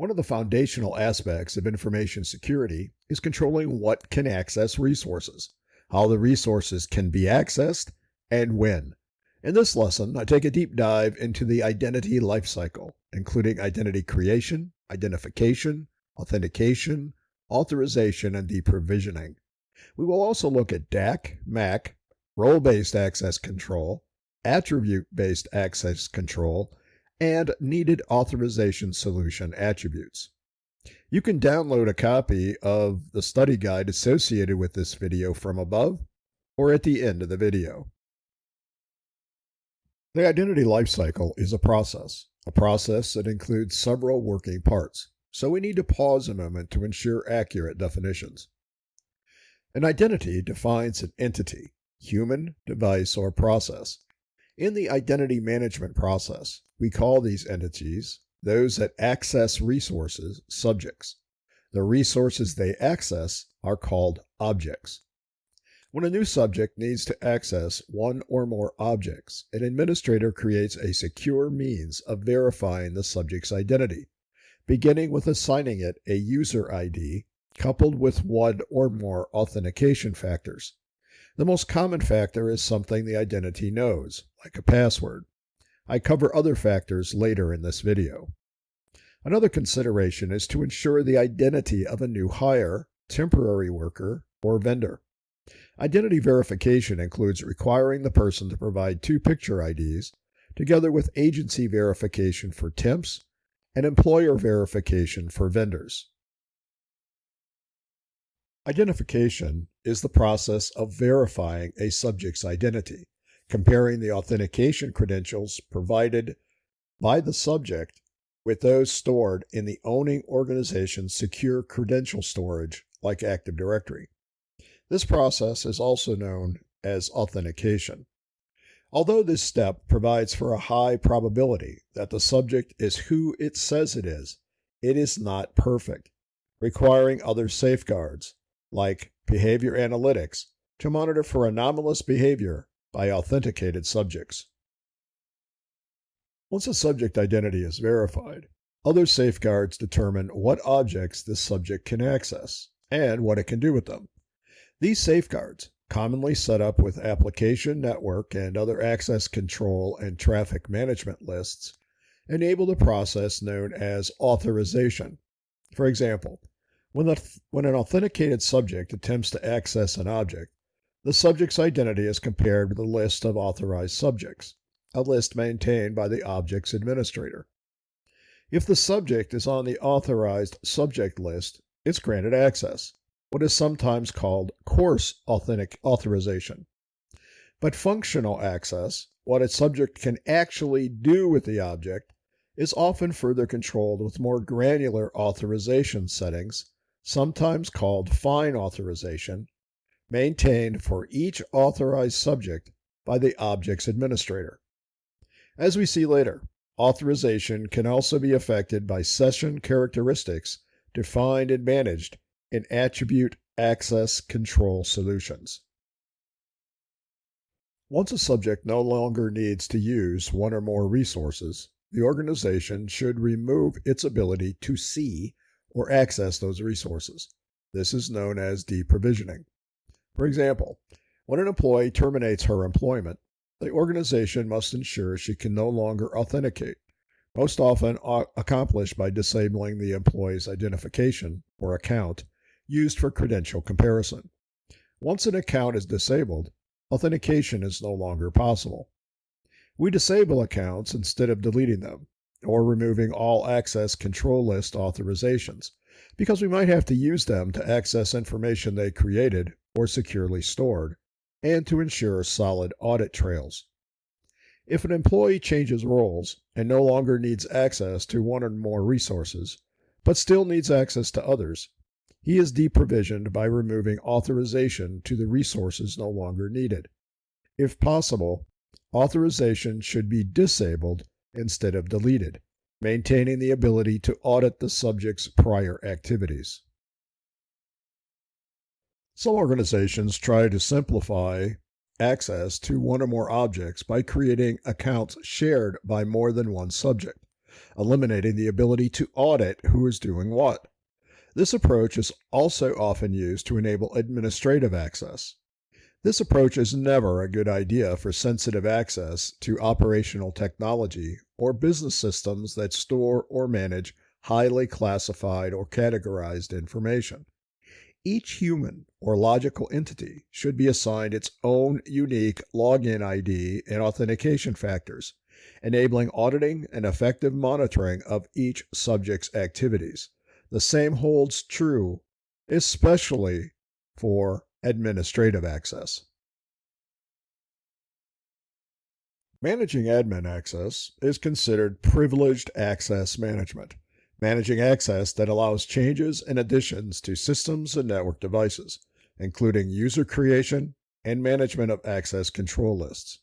One of the foundational aspects of information security is controlling what can access resources, how the resources can be accessed, and when. In this lesson, I take a deep dive into the identity lifecycle, including identity creation, identification, authentication, authorization, and deprovisioning. We will also look at DAC, MAC, role-based access control, attribute-based access control, and needed authorization solution attributes. You can download a copy of the study guide associated with this video from above or at the end of the video. The identity lifecycle is a process, a process that includes several working parts, so we need to pause a moment to ensure accurate definitions. An identity defines an entity, human, device, or process. In the identity management process, we call these entities those that access resources subjects. The resources they access are called objects. When a new subject needs to access one or more objects, an administrator creates a secure means of verifying the subject's identity, beginning with assigning it a user ID coupled with one or more authentication factors. The most common factor is something the identity knows, like a password. I cover other factors later in this video. Another consideration is to ensure the identity of a new hire, temporary worker, or vendor. Identity verification includes requiring the person to provide two picture IDs, together with agency verification for temps and employer verification for vendors. Identification is the process of verifying a subject's identity comparing the authentication credentials provided by the subject with those stored in the owning organization's secure credential storage like Active Directory. This process is also known as authentication. Although this step provides for a high probability that the subject is who it says it is, it is not perfect, requiring other safeguards, like behavior analytics, to monitor for anomalous behavior by authenticated subjects. Once a subject identity is verified, other safeguards determine what objects this subject can access and what it can do with them. These safeguards, commonly set up with application, network, and other access control and traffic management lists, enable the process known as authorization. For example, when, the, when an authenticated subject attempts to access an object, the subject's identity is compared with a list of authorized subjects, a list maintained by the object's administrator. If the subject is on the authorized subject list, it's granted access, what is sometimes called coarse authentic authorization. But functional access, what a subject can actually do with the object, is often further controlled with more granular authorization settings, sometimes called fine authorization, maintained for each authorized subject by the object's administrator. As we see later, authorization can also be affected by session characteristics defined and managed in attribute access control solutions. Once a subject no longer needs to use one or more resources, the organization should remove its ability to see or access those resources. This is known as deprovisioning. For example, when an employee terminates her employment, the organization must ensure she can no longer authenticate, most often accomplished by disabling the employee's identification or account used for credential comparison. Once an account is disabled, authentication is no longer possible. We disable accounts instead of deleting them or removing all access control list authorizations because we might have to use them to access information they created or securely stored, and to ensure solid audit trails. If an employee changes roles and no longer needs access to one or more resources, but still needs access to others, he is deprovisioned by removing authorization to the resources no longer needed. If possible, authorization should be disabled instead of deleted, maintaining the ability to audit the subject's prior activities. Some organizations try to simplify access to one or more objects by creating accounts shared by more than one subject. eliminating the ability to audit who is doing what. This approach is also often used to enable administrative access. This approach is never a good idea for sensitive access to operational technology or business systems that store or manage highly classified or categorized information. Each human or logical entity should be assigned its own unique login ID and authentication factors, enabling auditing and effective monitoring of each subject's activities. The same holds true, especially for administrative access. Managing admin access is considered privileged access management, managing access that allows changes and additions to systems and network devices, including user creation and management of access control lists.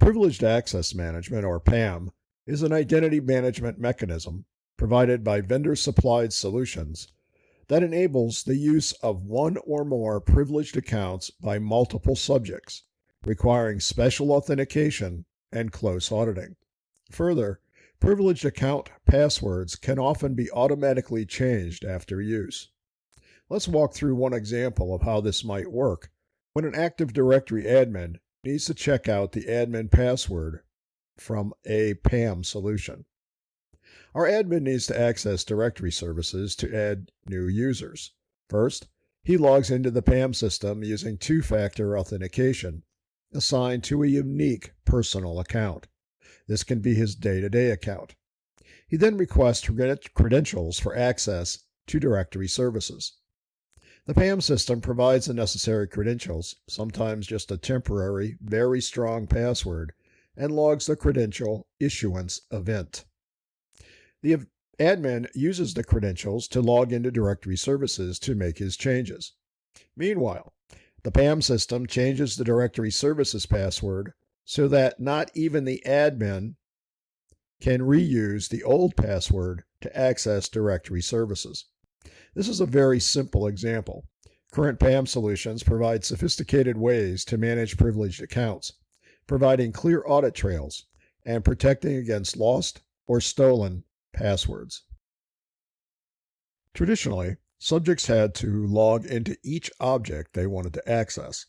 Privileged Access Management, or PAM, is an identity management mechanism provided by vendor supplied solutions that enables the use of one or more privileged accounts by multiple subjects, requiring special authentication and close auditing. Further, privileged account passwords can often be automatically changed after use. Let's walk through one example of how this might work when an Active Directory admin needs to check out the admin password from a PAM solution. Our admin needs to access directory services to add new users. First, he logs into the PAM system using two factor authentication assigned to a unique personal account. This can be his day to day account. He then requests credentials for access to directory services. The PAM system provides the necessary credentials, sometimes just a temporary, very strong password, and logs the credential issuance event. The admin uses the credentials to log into directory services to make his changes. Meanwhile, the PAM system changes the directory services password so that not even the admin can reuse the old password to access directory services. This is a very simple example. Current PAM solutions provide sophisticated ways to manage privileged accounts, providing clear audit trails and protecting against lost or stolen passwords. Traditionally, subjects had to log into each object they wanted to access.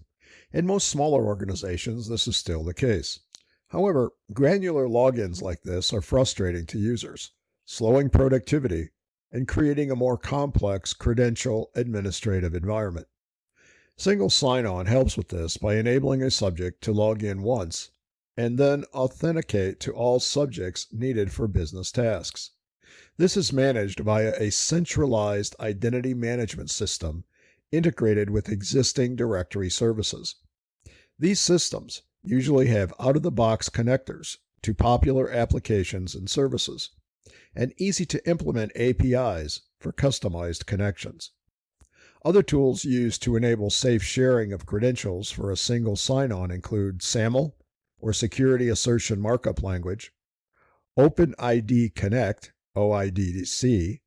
In most smaller organizations, this is still the case. However, granular logins like this are frustrating to users, slowing productivity and creating a more complex credential administrative environment. Single sign on helps with this by enabling a subject to log in once and then authenticate to all subjects needed for business tasks. This is managed via a centralized identity management system integrated with existing directory services. These systems usually have out of the box connectors to popular applications and services, and easy to implement APIs for customized connections. Other tools used to enable safe sharing of credentials for a single sign on include SAML, or Security Assertion Markup Language, OpenID Connect, OIDC,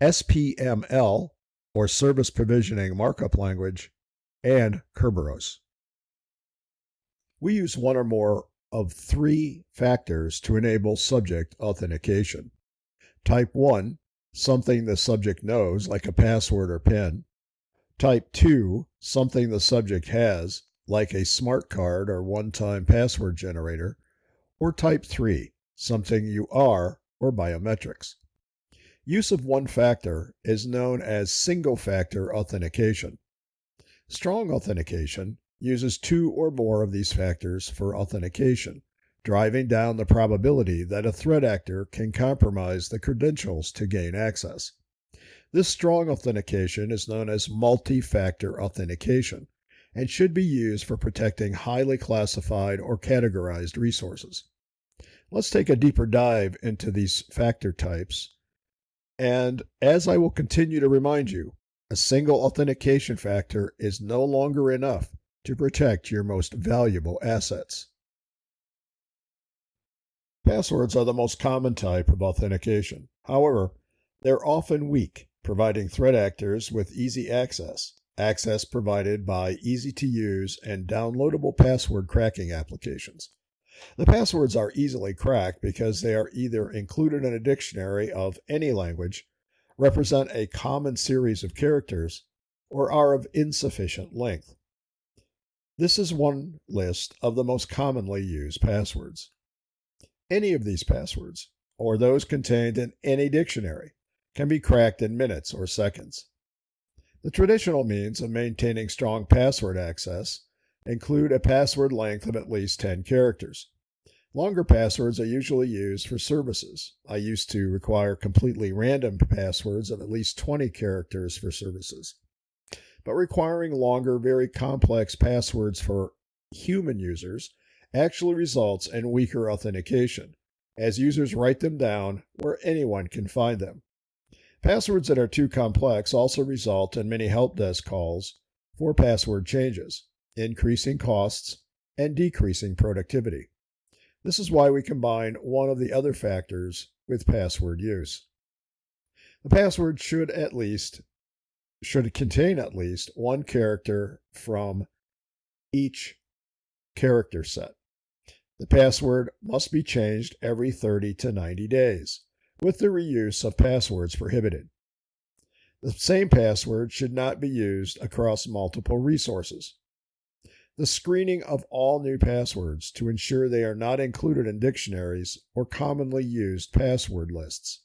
SPML, or Service Provisioning Markup Language, and Kerberos. We use one or more of three factors to enable subject authentication. Type 1, something the subject knows, like a password or PIN. Type 2, something the subject has, like a smart card or one time password generator. Or type 3, something you are, or biometrics. Use of one factor is known as single factor authentication. Strong authentication uses two or more of these factors for authentication, driving down the probability that a threat actor can compromise the credentials to gain access. This strong authentication is known as multi factor authentication and should be used for protecting highly classified or categorized resources. Let's take a deeper dive into these factor types. And as I will continue to remind you, a single authentication factor is no longer enough to protect your most valuable assets. Passwords are the most common type of authentication. However, they're often weak, providing threat actors with easy access, access provided by easy to use and downloadable password cracking applications. The passwords are easily cracked because they are either included in a dictionary of any language, represent a common series of characters, or are of insufficient length. This is one list of the most commonly used passwords. Any of these passwords, or those contained in any dictionary, can be cracked in minutes or seconds. The traditional means of maintaining strong password access include a password length of at least 10 characters. Longer passwords are usually used for services. I used to require completely random passwords of at least 20 characters for services. But requiring longer, very complex passwords for human users actually results in weaker authentication, as users write them down where anyone can find them. Passwords that are too complex also result in many help desk calls for password changes, increasing costs and decreasing productivity. This is why we combine one of the other factors with password use. The password should at least should contain at least one character from each character set. The password must be changed every 30 to 90 days, with the reuse of passwords prohibited. The same password should not be used across multiple resources the screening of all new passwords to ensure they are not included in dictionaries or commonly used password lists.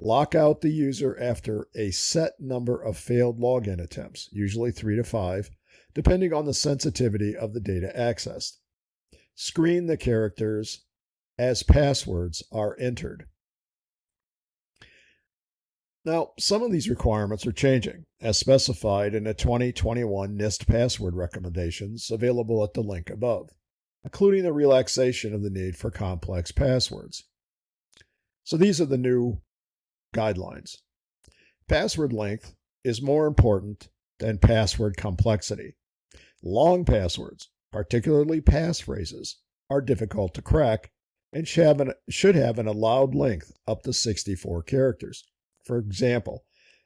Lock out the user after a set number of failed login attempts, usually three to five, depending on the sensitivity of the data accessed. Screen the characters as passwords are entered. Now, some of these requirements are changing, as specified in the 2021 NIST password recommendations available at the link above, including the relaxation of the need for complex passwords. So these are the new guidelines. Password length is more important than password complexity. Long passwords, particularly passphrases, are difficult to crack and should have an allowed length up to 64 characters. For example,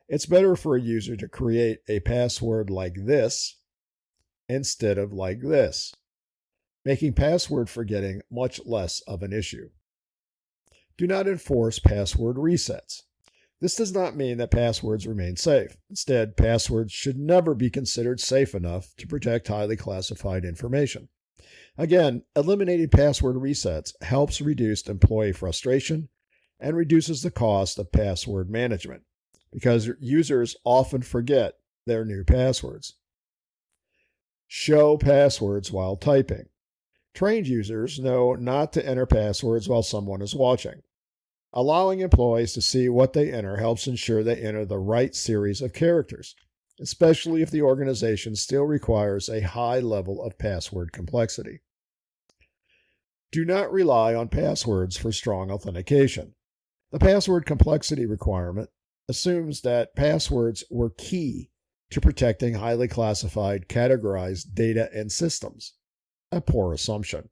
it's better for a user to create a password like this instead of like this, making password forgetting much less of an issue. Do not enforce password resets. This does not mean that passwords remain safe. Instead, passwords should never be considered safe enough to protect highly classified information. Again, eliminating password resets helps reduce employee frustration and reduces the cost of password management because users often forget their new passwords. Show passwords while typing. Trained users know not to enter passwords while someone is watching. Allowing employees to see what they enter helps ensure they enter the right series of characters, especially if the organization still requires a high level of password complexity. Do not rely on passwords for strong authentication. The password complexity requirement assumes that passwords were key to protecting highly classified, categorized data and systems. A poor assumption.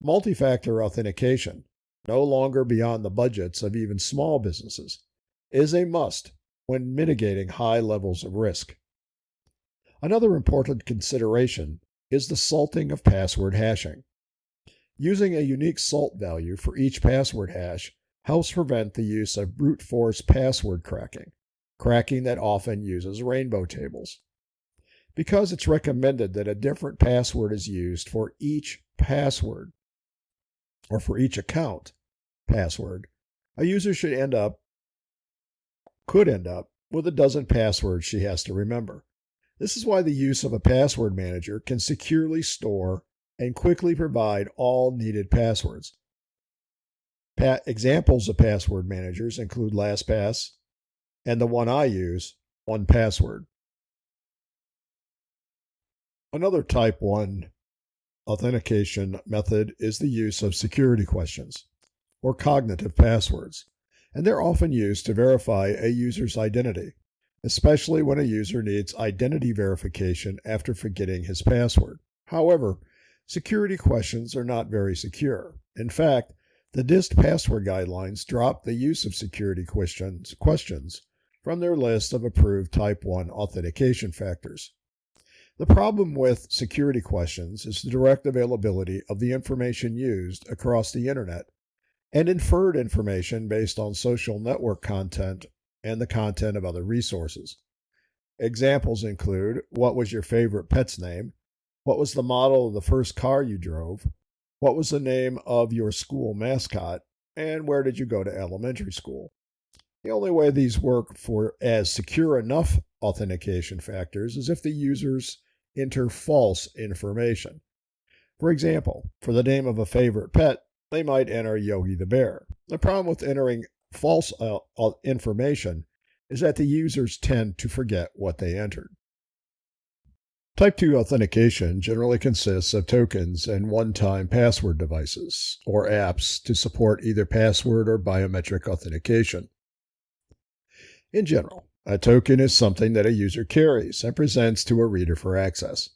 Multi factor authentication, no longer beyond the budgets of even small businesses, is a must when mitigating high levels of risk. Another important consideration is the salting of password hashing. Using a unique salt value for each password hash helps prevent the use of brute force password cracking, cracking that often uses rainbow tables. Because it's recommended that a different password is used for each password or for each account password, a user should end up, could end up, with a dozen passwords she has to remember. This is why the use of a password manager can securely store and quickly provide all needed passwords, Pa- examples of password managers include LastPass and the one I use, 1Password. Another type 1 authentication method is the use of security questions or cognitive passwords, and they're often used to verify a user's identity, especially when a user needs identity verification after forgetting his password. However, security questions are not very secure. In fact, the NIST password guidelines dropped the use of security questions, questions from their list of approved Type 1 authentication factors. The problem with security questions is the direct availability of the information used across the internet and inferred information based on social network content and the content of other resources. Examples include what was your favorite pet's name? What was the model of the first car you drove? What was the name of your school mascot? And where did you go to elementary school? The only way these work for as secure enough authentication factors is if the users enter false information. For example, for the name of a favorite pet, they might enter Yogi the Bear. The problem with entering false uh, uh, information is that the users tend to forget what they entered. Type 2 authentication generally consists of tokens and one time password devices, or apps, to support either password or biometric authentication. In general, a token is something that a user carries and presents to a reader for access.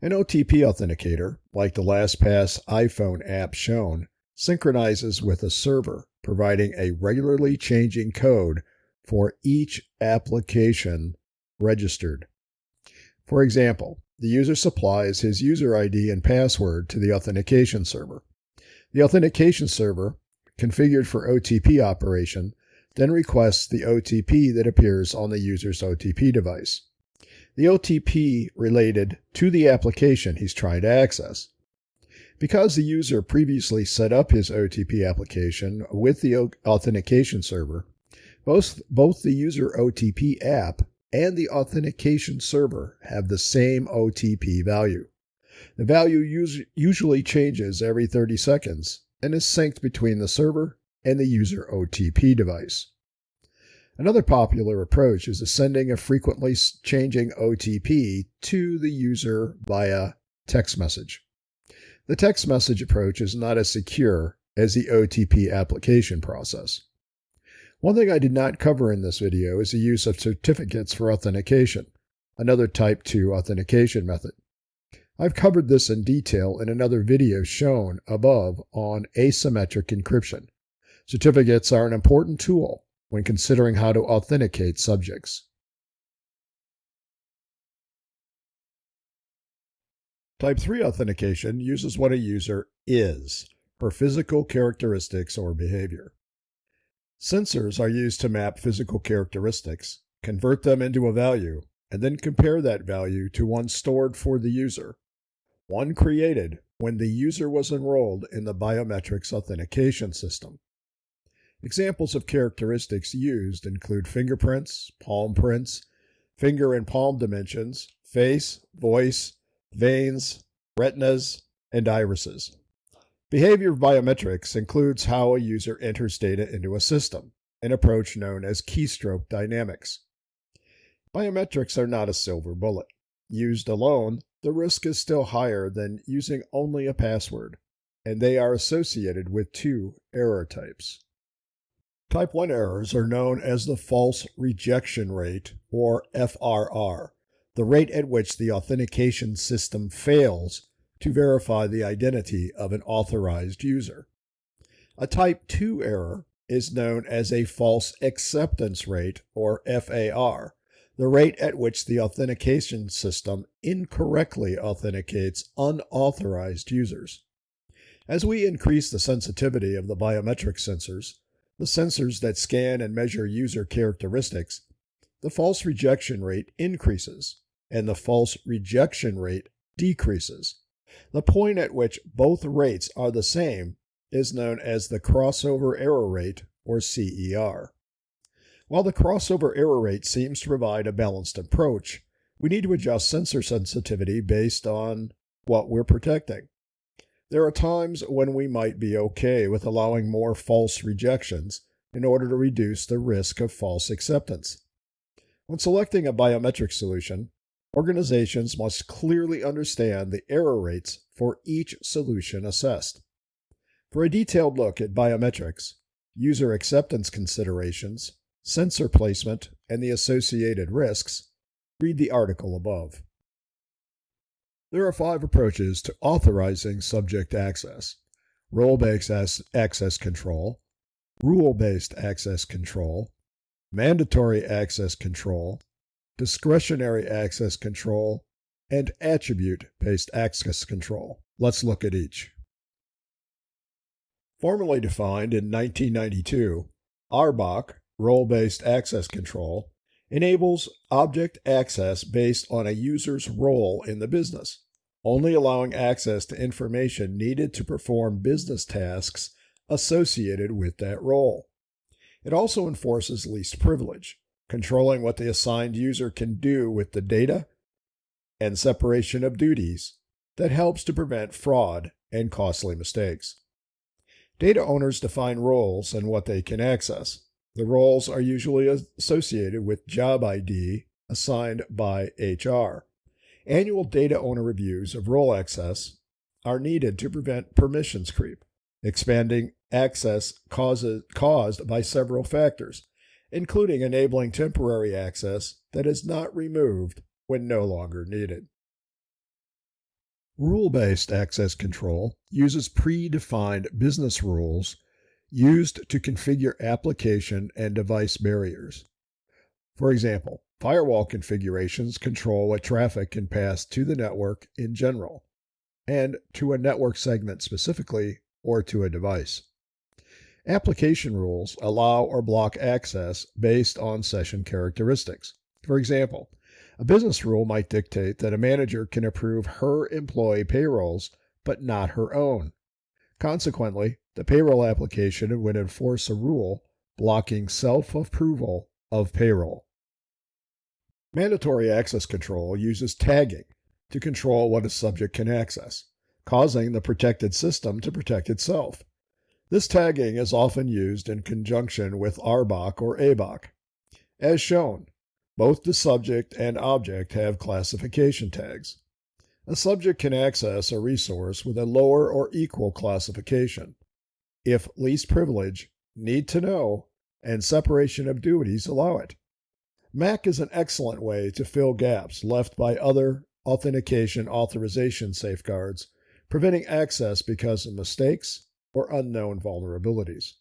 An OTP authenticator, like the LastPass iPhone app shown, synchronizes with a server, providing a regularly changing code for each application registered. For example, the user supplies his user ID and password to the authentication server. The authentication server, configured for OTP operation, then requests the OTP that appears on the user's OTP device. The OTP related to the application he's trying to access. Because the user previously set up his OTP application with the authentication server, both, both the user OTP app and the authentication server have the same OTP value. The value us- usually changes every 30 seconds and is synced between the server and the user OTP device. Another popular approach is sending a frequently changing OTP to the user via text message. The text message approach is not as secure as the OTP application process. One thing I did not cover in this video is the use of certificates for authentication, another type 2 authentication method. I've covered this in detail in another video shown above on asymmetric encryption. Certificates are an important tool when considering how to authenticate subjects. Type 3 authentication uses what a user is, her physical characteristics or behavior. Sensors are used to map physical characteristics, convert them into a value, and then compare that value to one stored for the user, one created when the user was enrolled in the biometrics authentication system. Examples of characteristics used include fingerprints, palm prints, finger and palm dimensions, face, voice, veins, retinas, and irises. Behavior of biometrics includes how a user enters data into a system, an approach known as keystroke dynamics. Biometrics are not a silver bullet. Used alone, the risk is still higher than using only a password, and they are associated with two error types. Type 1 errors are known as the false rejection rate, or FRR, the rate at which the authentication system fails to verify the identity of an authorized user. A type 2 error is known as a false acceptance rate, or FAR, the rate at which the authentication system incorrectly authenticates unauthorized users. As we increase the sensitivity of the biometric sensors, the sensors that scan and measure user characteristics, the false rejection rate increases and the false rejection rate decreases. The point at which both rates are the same is known as the crossover error rate, or CER. While the crossover error rate seems to provide a balanced approach, we need to adjust sensor sensitivity based on what we're protecting. There are times when we might be okay with allowing more false rejections in order to reduce the risk of false acceptance. When selecting a biometric solution, Organizations must clearly understand the error rates for each solution assessed. For a detailed look at biometrics, user acceptance considerations, sensor placement, and the associated risks, read the article above. There are five approaches to authorizing subject access role based access control, rule based access control, mandatory access control, discretionary access control, and attribute-based access control. Let's look at each. Formally defined in 1992, RBAC, role-based access control, enables object access based on a user's role in the business, only allowing access to information needed to perform business tasks associated with that role. It also enforces least privilege, controlling what the assigned user can do with the data and separation of duties that helps to prevent fraud and costly mistakes. Data owners define roles and what they can access. The roles are usually associated with job ID assigned by HR. Annual data owner reviews of role access are needed to prevent permissions creep. Expanding access causes, caused by several factors, including enabling temporary access that is not removed when no longer needed. Rule based access control uses predefined business rules used to configure application and device barriers. For example, firewall configurations control what traffic can pass to the network in general, and to a network segment specifically, or to a device. Application rules allow or block access based on session characteristics. For example, a business rule might dictate that a manager can approve her employee payrolls, but not her own. Consequently, the payroll application would enforce a rule blocking self approval of payroll. Mandatory access control uses tagging to control what a subject can access, causing the protected system to protect itself. This tagging is often used in conjunction with RBAC or ABAC. As shown, both the subject and object have classification tags. A subject can access a resource with a lower or equal classification if least privilege, need to know, and separation of duties allow it. MAC is an excellent way to fill gaps left by other authentication authorization safeguards, preventing access because of mistakes or unknown vulnerabilities.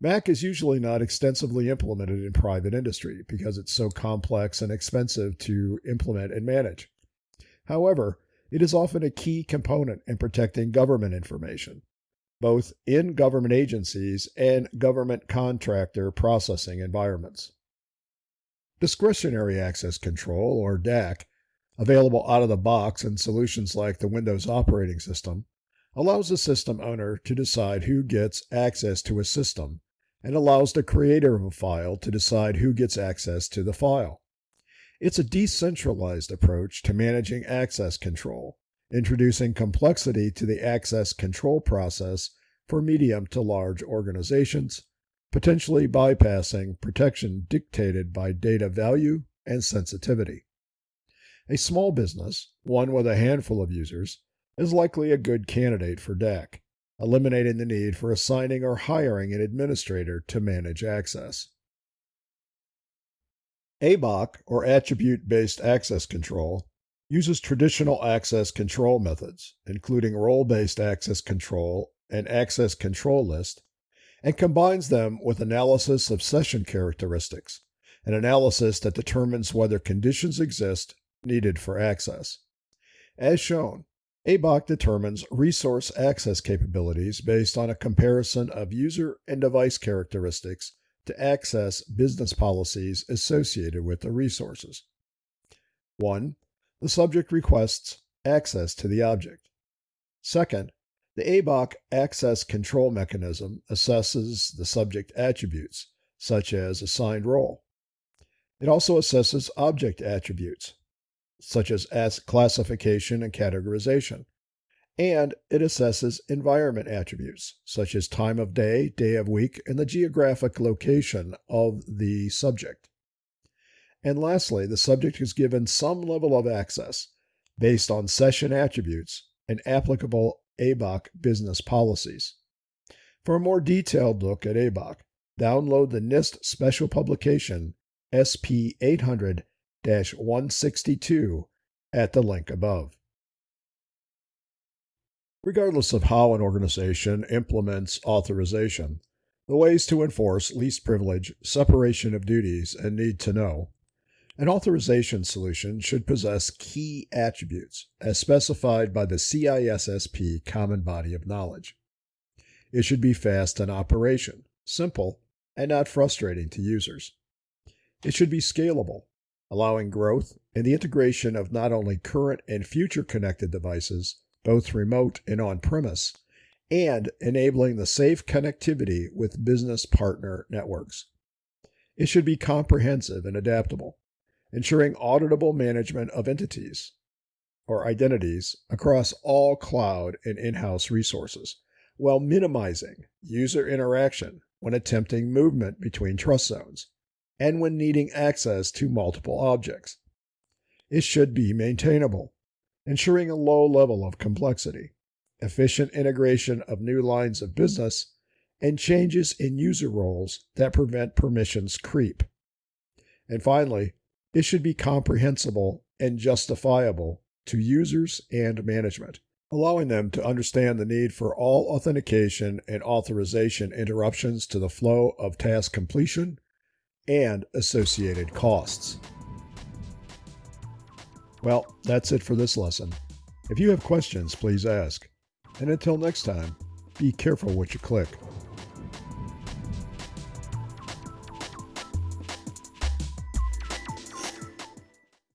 MAC is usually not extensively implemented in private industry because it's so complex and expensive to implement and manage. However, it is often a key component in protecting government information, both in government agencies and government contractor processing environments. Discretionary Access Control, or DAC, available out of the box in solutions like the Windows operating system, allows the system owner to decide who gets access to a system and allows the creator of a file to decide who gets access to the file. It's a decentralized approach to managing access control, introducing complexity to the access control process for medium to large organizations, potentially bypassing protection dictated by data value and sensitivity. A small business, one with a handful of users, is likely a good candidate for DAC, eliminating the need for assigning or hiring an administrator to manage access. ABAC, or Attribute Based Access Control, uses traditional access control methods, including role based access control and access control list, and combines them with analysis of session characteristics, an analysis that determines whether conditions exist needed for access. As shown, ABAC determines resource access capabilities based on a comparison of user and device characteristics to access business policies associated with the resources. 1. The subject requests access to the object. Second, the ABAC access control mechanism assesses the subject attributes, such as assigned role. It also assesses object attributes, such as classification and categorization. And it assesses environment attributes, such as time of day, day of week, and the geographic location of the subject. And lastly, the subject is given some level of access based on session attributes and applicable ABAC business policies. For a more detailed look at ABAC, download the NIST special publication SP 800 162 at the link above. Regardless of how an organization implements authorization, the ways to enforce least privilege, separation of duties, and need to know, An authorization solution should possess key attributes as specified by the CISSP Common Body of Knowledge. It should be fast in operation, simple, and not frustrating to users. It should be scalable, allowing growth and the integration of not only current and future connected devices, both remote and on premise, and enabling the safe connectivity with business partner networks. It should be comprehensive and adaptable, ensuring auditable management of entities or identities across all cloud and in house resources, while minimizing user interaction when attempting movement between trust zones and when needing access to multiple objects. It should be maintainable, ensuring a low level of complexity, efficient integration of new lines of business, and changes in user roles that prevent permissions creep. And finally, it should be comprehensible and justifiable to users and management, allowing them to understand the need for all authentication and authorization interruptions to the flow of task completion and associated costs. Well, that's it for this lesson. If you have questions, please ask. And until next time, be careful what you click.